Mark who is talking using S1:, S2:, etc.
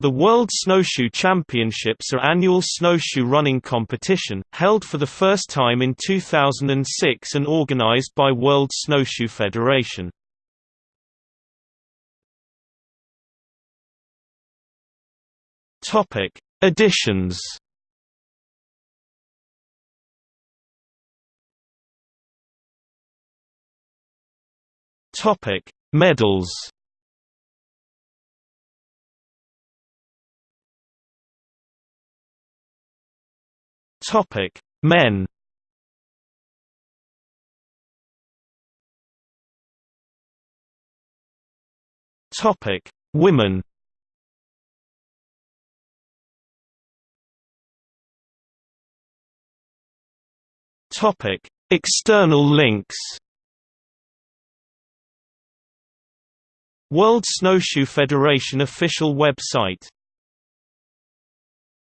S1: The World Snowshoe Championships are annual snowshoe running competition, held for the first time in 2006 and organized by World Snowshoe Federation. Topic: Editions. Topic: Medals. Topic: Men. Topic: Women. Topic: External links. World Snowshoe Federation official website